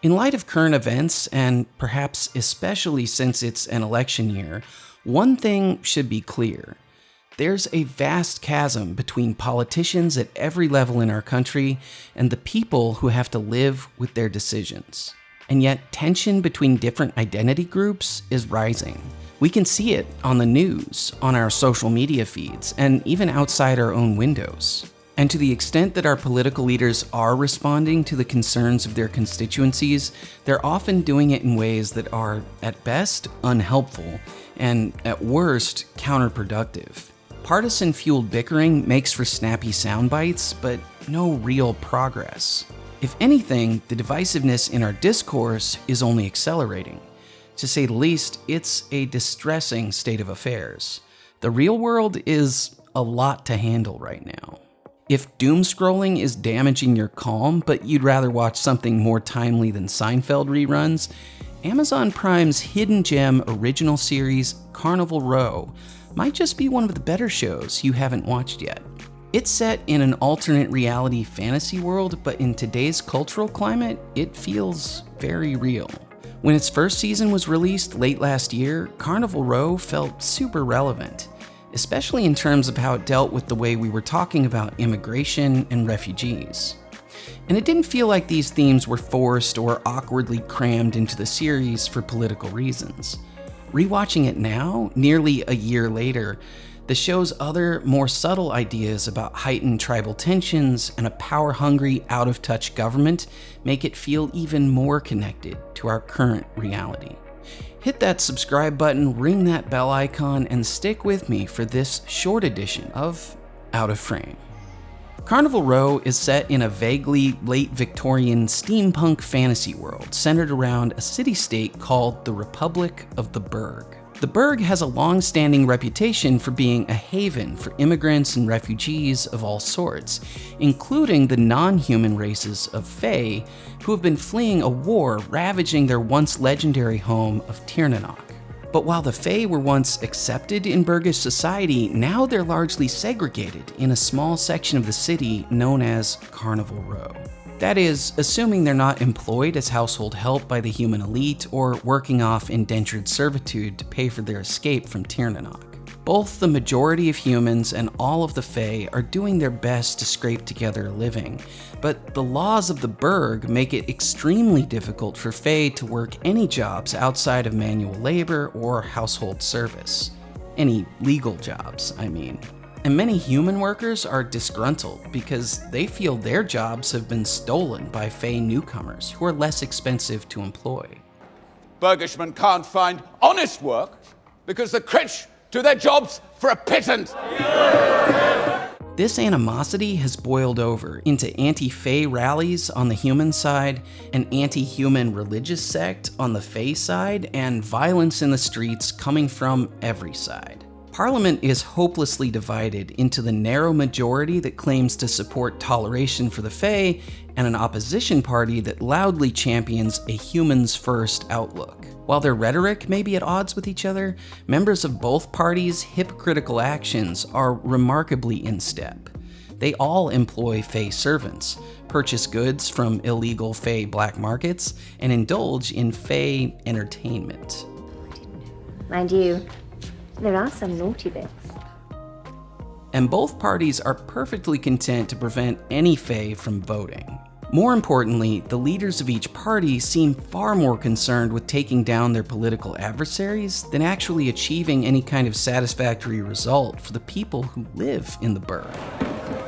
In light of current events, and perhaps especially since it's an election year, one thing should be clear. There's a vast chasm between politicians at every level in our country and the people who have to live with their decisions. And yet, tension between different identity groups is rising. We can see it on the news, on our social media feeds, and even outside our own windows. And to the extent that our political leaders are responding to the concerns of their constituencies, they're often doing it in ways that are, at best, unhelpful, and at worst, counterproductive. Partisan fueled bickering makes for snappy sound bites, but no real progress. If anything, the divisiveness in our discourse is only accelerating. To say the least, it's a distressing state of affairs. The real world is a lot to handle right now. If doom scrolling is damaging your calm, but you'd rather watch something more timely than Seinfeld reruns, Amazon Prime's hidden gem original series, Carnival Row, might just be one of the better shows you haven't watched yet. It's set in an alternate reality fantasy world, but in today's cultural climate, it feels very real. When its first season was released late last year, Carnival Row felt super relevant especially in terms of how it dealt with the way we were talking about immigration and refugees. And it didn't feel like these themes were forced or awkwardly crammed into the series for political reasons. Rewatching it now, nearly a year later, the show's other, more subtle ideas about heightened tribal tensions and a power hungry, out of touch government make it feel even more connected to our current reality. Hit that subscribe button, ring that bell icon, and stick with me for this short edition of Out of Frame. Carnival Row is set in a vaguely late Victorian steampunk fantasy world centered around a city state called the Republic of the Burg. The Burg has a long standing reputation for being a haven for immigrants and refugees of all sorts, including the non human races of Fae, who have been fleeing a war ravaging their once legendary home of Tirnanoc. But while the Fae were once accepted in Burgish society, now they're largely segregated in a small section of the city known as Carnival Row. That is, assuming they're not employed as household help by the human elite or working off indentured servitude to pay for their escape from Tirnanoc. Both the majority of humans and all of the Fae are doing their best to scrape together a living, but the laws of the Burg make it extremely difficult for Fae to work any jobs outside of manual labor or household service. Any legal jobs, I mean. And many human workers are disgruntled because they feel their jobs have been stolen by Fae newcomers who are less expensive to employ. Burgishmen can't find honest work because the critch do their jobs for a pittance. This animosity has boiled over into anti Fae rallies on the human side, an anti human religious sect on the Fae side, and violence in the streets coming from every side. Parliament is hopelessly divided into the narrow majority that claims to support toleration for the Fae and an opposition party that loudly champions a humans first outlook. While their rhetoric may be at odds with each other, members of both parties' hypocritical actions are remarkably in step. They all employ Fae servants, purchase goods from illegal Fae black markets, and indulge in Fae entertainment. Mind you, there are some naughty bits. And both parties are perfectly content to prevent any Fae from voting. More importantly, the leaders of each party seem far more concerned with taking down their political adversaries than actually achieving any kind of satisfactory result for the people who live in the burg.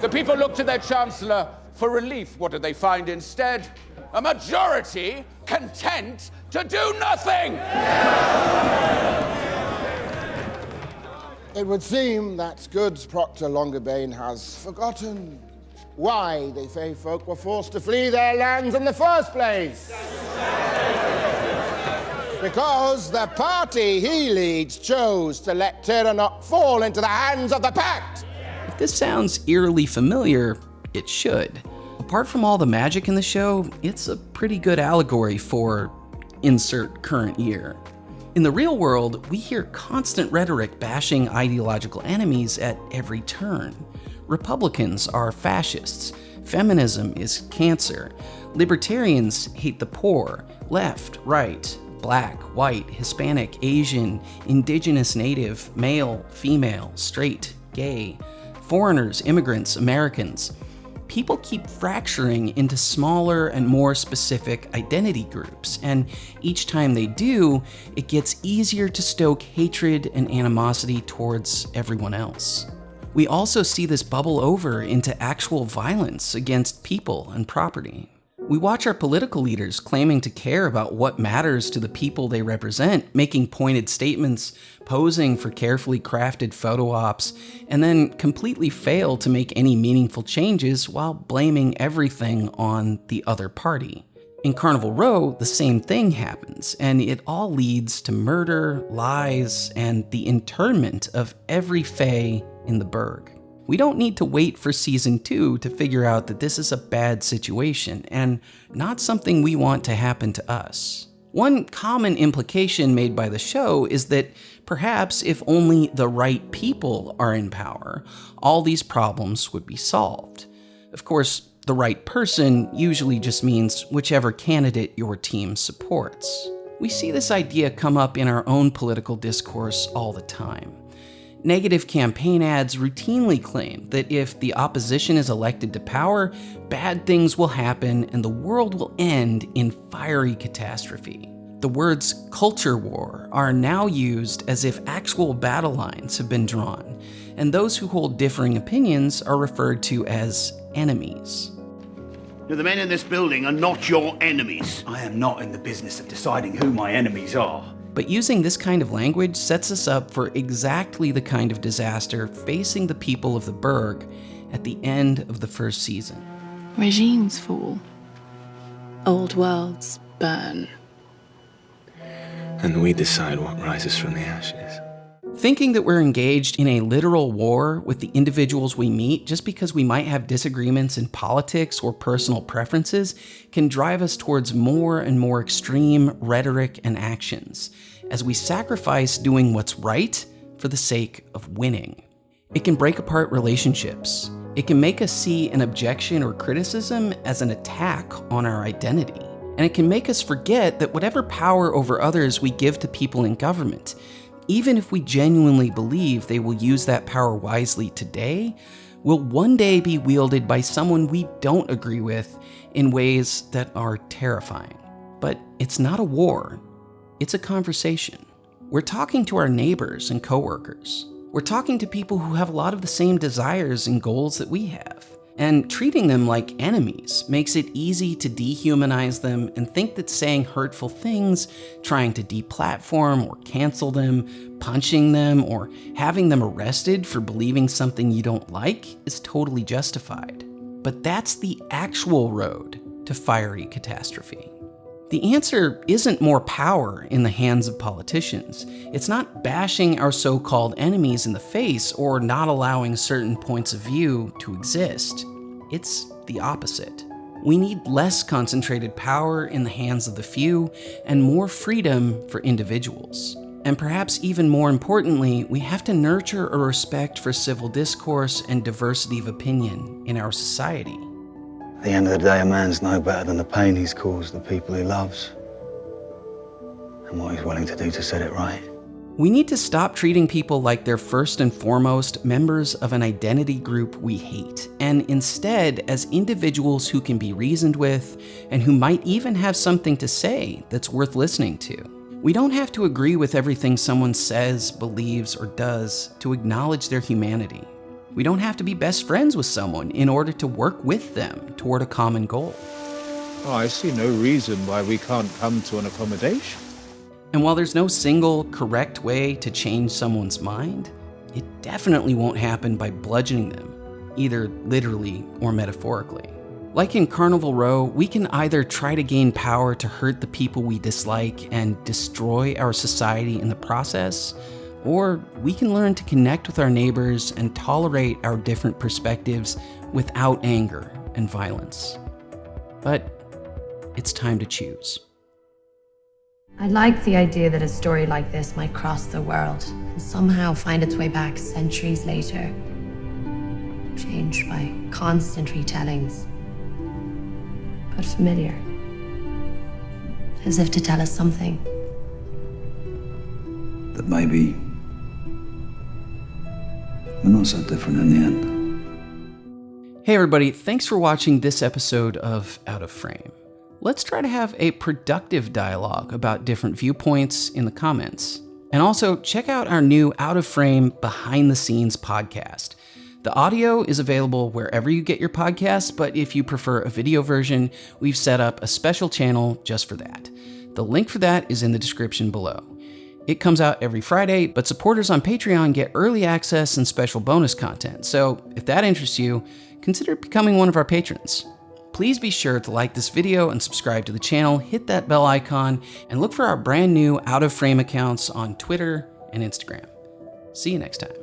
The people look to their chancellor for relief. What do they find instead? A majority content to do nothing! It would seem that good Proctor Longerbane has forgotten why the Fae folk were forced to flee their lands in the first place. because the party he leads chose to let Tirnanoc fall into the hands of the Pact. If this sounds eerily familiar, it should. Apart from all the magic in the show, it's a pretty good allegory for insert current year. In the real world, we hear constant rhetoric bashing ideological enemies at every turn. Republicans are fascists. Feminism is cancer. Libertarians hate the poor. Left, right, black, white, Hispanic, Asian, indigenous, native, male, female, straight, gay, foreigners, immigrants, Americans. People keep fracturing into smaller and more specific identity groups, and each time they do, it gets easier to stoke hatred and animosity towards everyone else. We also see this bubble over into actual violence against people and property. We watch our political leaders claiming to care about what matters to the people they represent, making pointed statements, posing for carefully crafted photo ops, and then completely fail to make any meaningful changes while blaming everything on the other party. In Carnival Row, the same thing happens, and it all leads to murder, lies, and the internment of every Fae in the Burg. We don't need to wait for season 2 to figure out that this is a bad situation and not something we want to happen to us. One common implication made by the show is that perhaps if only the right people are in power, all these problems would be solved. Of course, the right person usually just means whichever candidate your team supports. We see this idea come up in our own political discourse all the time. Negative campaign ads routinely claim that if the opposition is elected to power, bad things will happen and the world will end in fiery catastrophe. The words culture war are now used as if actual battle lines have been drawn, and those who hold differing opinions are referred to as enemies. Now, the men in this building are not your enemies. I am not in the business of deciding who my enemies are. But using this kind of language sets us up for exactly the kind of disaster facing the people of the Burg at the end of the first season. Regimes fall. Old worlds burn. And we decide what rises from the ashes. Thinking that we're engaged in a literal war with the individuals we meet just because we might have disagreements in politics or personal preferences can drive us towards more and more extreme rhetoric and actions as we sacrifice doing what's right for the sake of winning. It can break apart relationships. It can make us see an objection or criticism as an attack on our identity. And it can make us forget that whatever power over others we give to people in government, even if we genuinely believe they will use that power wisely today, will one day be wielded by someone we don't agree with in ways that are terrifying. But it's not a war, it's a conversation. We're talking to our neighbors and coworkers. We're talking to people who have a lot of the same desires and goals that we have. And treating them like enemies makes it easy to dehumanize them and think that saying hurtful things, trying to deplatform or cancel them, punching them, or having them arrested for believing something you don't like is totally justified. But that's the actual road to fiery catastrophe. The answer isn't more power in the hands of politicians. It's not bashing our so called enemies in the face or not allowing certain points of view to exist. It's the opposite. We need less concentrated power in the hands of the few and more freedom for individuals. And perhaps even more importantly, we have to nurture a respect for civil discourse and diversity of opinion in our society. At the end of the day, a man's no better than the pain he's caused the people he loves and what he's willing to do to set it right. We need to stop treating people like they're first and foremost members of an identity group we hate, and instead as individuals who can be reasoned with and who might even have something to say that's worth listening to. We don't have to agree with everything someone says, believes, or does to acknowledge their humanity. We don't have to be best friends with someone in order to work with them toward a common goal. Oh, I see no reason why we can't come to an accommodation. And while there's no single correct way to change someone's mind, it definitely won't happen by bludgeoning them, either literally or metaphorically. Like in Carnival Row, we can either try to gain power to hurt the people we dislike and destroy our society in the process, or we can learn to connect with our neighbors and tolerate our different perspectives without anger and violence. But it's time to choose. I like the idea that a story like this might cross the world and somehow find its way back centuries later. changed by constant retellings, but familiar, as if to tell us something. That maybe we're not so different in the end. Hey, everybody, thanks for watching this episode of Out of Frame. Let's try to have a productive dialogue about different viewpoints in the comments. And also, check out our new Out of Frame Behind the Scenes podcast. The audio is available wherever you get your podcasts, but if you prefer a video version, we've set up a special channel just for that. The link for that is in the description below. It comes out every Friday, but supporters on Patreon get early access and special bonus content. So if that interests you, consider becoming one of our patrons. Please be sure to like this video and subscribe to the channel, hit that bell icon, and look for our brand new out of frame accounts on Twitter and Instagram. See you next time.